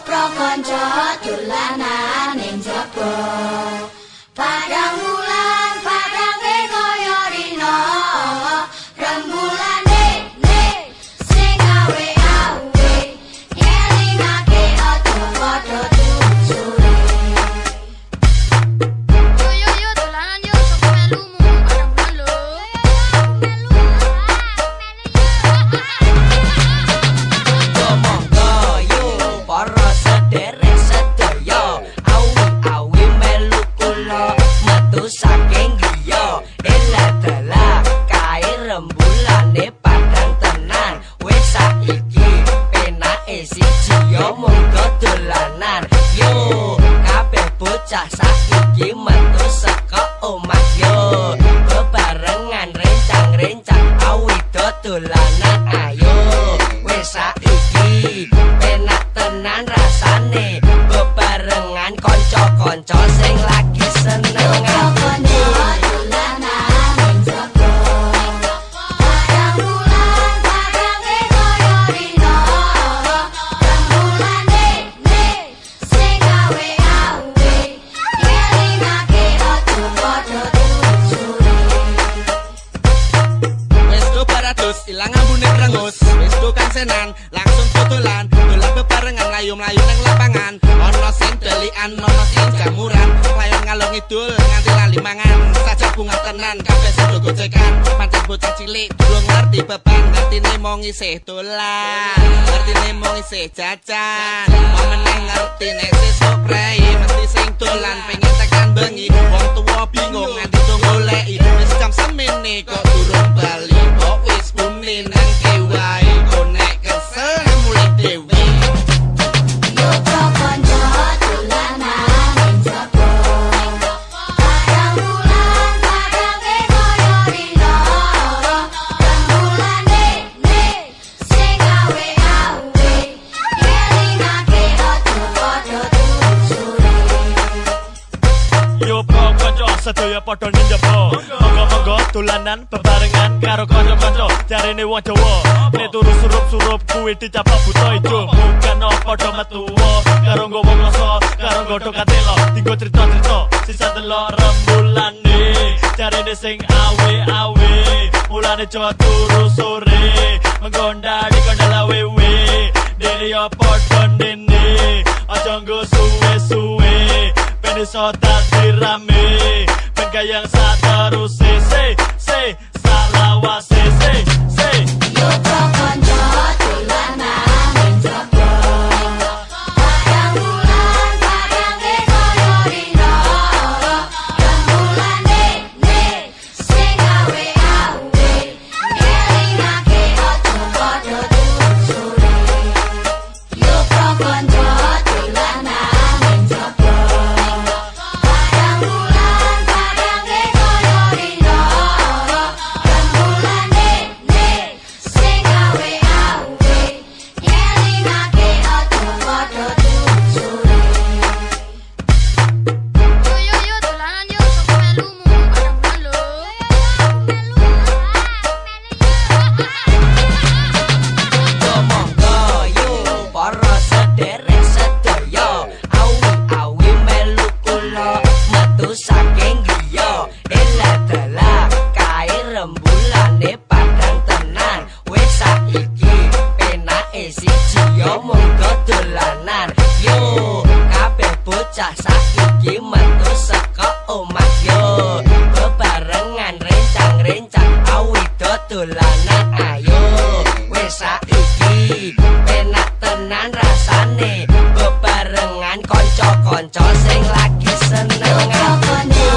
pro kanca dolanan ning jaba bocah saiki metu saka omah yo bebarengan rencang-rencang awido dolanan ayo wis saiki penak tenan rasane bebarengan kanca-kanca sing lagi seneng senan langsung tutulan dolan bebarengan layu melayu neng lapangan. Ono sing delian ono sing jamuran. Layon ngalung idul nganti lali mangan. Saja bunga tenan kabeh sing gocekan pancen bocah cilik durung ngerti beban. Ngerti ne mau ngisih dolan ngerti ne mau ngisih jajan. Meneng ngerti ne sesuk mesti sing dolan. Pengen tekan bengi wong tuwa bingung sedaya padha njaba monggo-monggo dolanan bebarengan karo kanca-kanca. Jarene wong Jawa nek turu surup-surup kuwi dicapok buta ijo. Bukan padha metu karo nggowo rasa karo godho katelo. Dinggo crita-crita sisa delok rembulane. Jarene sing awe-awe mulane jawa turu sore. Menggondali kondala wewe dene yo padha dene aja nggo suwe-suwe iso dadi rame keluarga yang saat terusin. Dolanan ayo. Wis saiki penak tenan rasane. Bebarengan kanca-kanca sing lagi seneng